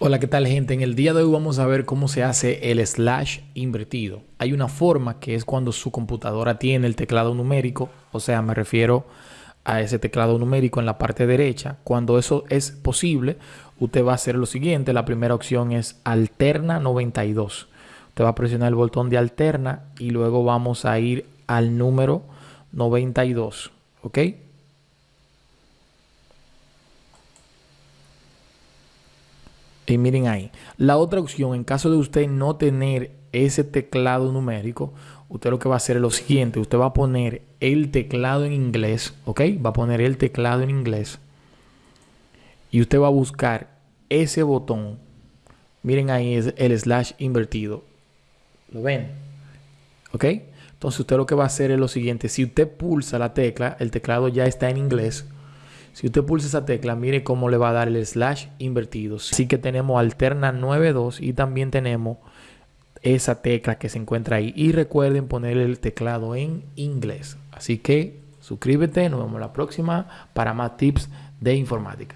Hola, ¿qué tal gente? En el día de hoy vamos a ver cómo se hace el slash invertido. Hay una forma que es cuando su computadora tiene el teclado numérico, o sea, me refiero a ese teclado numérico en la parte derecha. Cuando eso es posible, usted va a hacer lo siguiente. La primera opción es alterna 92. Usted va a presionar el botón de alterna y luego vamos a ir al número 92, ¿ok? Y miren ahí. La otra opción, en caso de usted no tener ese teclado numérico, usted lo que va a hacer es lo siguiente. Usted va a poner el teclado en inglés, ¿ok? Va a poner el teclado en inglés. Y usted va a buscar ese botón. Miren ahí es el slash invertido. ¿Lo ven? ¿Ok? Entonces usted lo que va a hacer es lo siguiente. Si usted pulsa la tecla, el teclado ya está en inglés. Si usted pulsa esa tecla, mire cómo le va a dar el slash invertido. Así que tenemos alterna 92 y también tenemos esa tecla que se encuentra ahí. Y recuerden poner el teclado en inglés. Así que suscríbete, nos vemos la próxima para más tips de informática.